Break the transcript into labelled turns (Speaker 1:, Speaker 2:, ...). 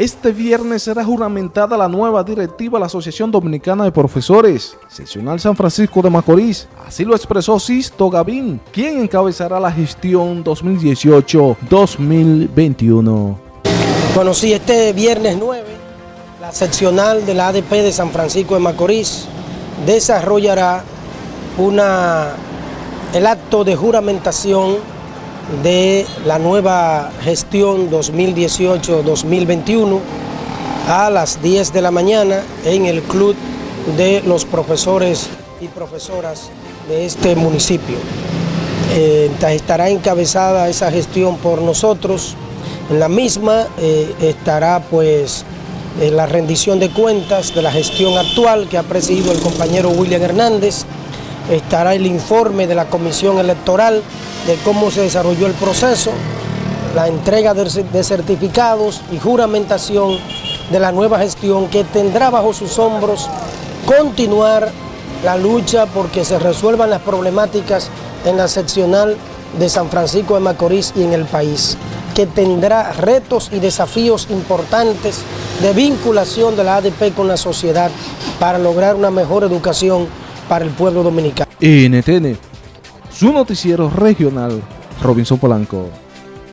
Speaker 1: Este viernes será juramentada la nueva directiva de la Asociación Dominicana de Profesores, seccional San Francisco de Macorís. Así lo expresó Sisto Gavín, quien encabezará la gestión 2018-2021.
Speaker 2: Bueno, sí, este viernes 9, la seccional de la ADP de San Francisco de Macorís desarrollará una, el acto de juramentación de la nueva gestión 2018-2021 a las 10 de la mañana en el Club de los Profesores y Profesoras de este municipio. Eh, estará encabezada esa gestión por nosotros. En la misma eh, estará pues la rendición de cuentas de la gestión actual que ha presidido el compañero William Hernández, estará el informe de la Comisión Electoral de cómo se desarrolló el proceso, la entrega de certificados y juramentación de la nueva gestión que tendrá bajo sus hombros continuar la lucha porque se resuelvan las problemáticas en la seccional de San Francisco de Macorís y en el país, que tendrá retos y desafíos importantes de vinculación de la ADP con la sociedad para lograr una mejor educación para el pueblo dominicano.
Speaker 1: Su noticiero regional, Robinson Polanco.